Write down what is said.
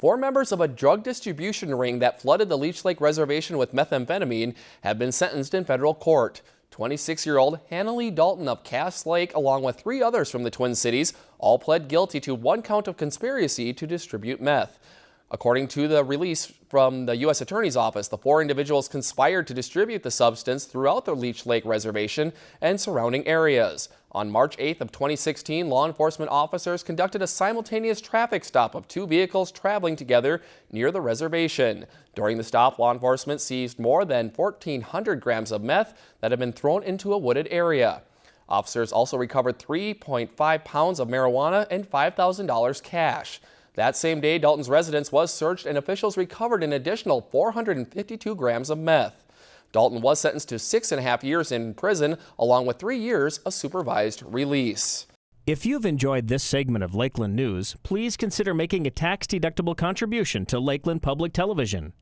Four members of a drug distribution ring that flooded the Leech Lake Reservation with methamphetamine have been sentenced in federal court. 26-year-old Hannah Lee Dalton of Cass Lake, along with three others from the Twin Cities, all pled guilty to one count of conspiracy to distribute meth. According to the release from the U.S. Attorney's Office, the four individuals conspired to distribute the substance throughout the Leech Lake Reservation and surrounding areas. On March 8th of 2016, law enforcement officers conducted a simultaneous traffic stop of two vehicles traveling together near the reservation. During the stop, law enforcement seized more than 1,400 grams of meth that had been thrown into a wooded area. Officers also recovered 3.5 pounds of marijuana and $5,000 cash. That same day, Dalton's residence was searched and officials recovered an additional 452 grams of meth. Dalton was sentenced to six and a half years in prison, along with three years of supervised release. If you've enjoyed this segment of Lakeland News, please consider making a tax-deductible contribution to Lakeland Public Television.